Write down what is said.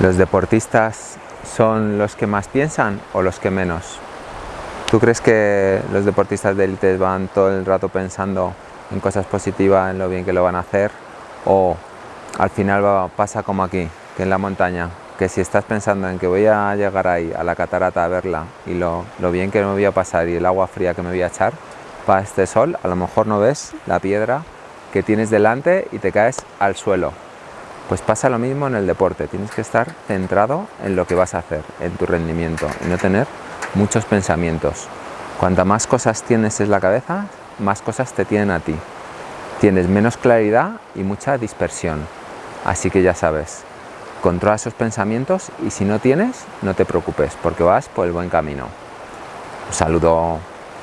¿Los deportistas son los que más piensan o los que menos? ¿Tú crees que los deportistas de élite van todo el rato pensando en cosas positivas, en lo bien que lo van a hacer? ¿O al final pasa como aquí, que en la montaña, que si estás pensando en que voy a llegar ahí, a la catarata a verla y lo, lo bien que me voy a pasar y el agua fría que me voy a echar, para este sol a lo mejor no ves la piedra que tienes delante y te caes al suelo. Pues pasa lo mismo en el deporte, tienes que estar centrado en lo que vas a hacer, en tu rendimiento y no tener muchos pensamientos. Cuanta más cosas tienes en la cabeza, más cosas te tienen a ti. Tienes menos claridad y mucha dispersión. Así que ya sabes, controla esos pensamientos y si no tienes, no te preocupes porque vas por el buen camino. Un saludo.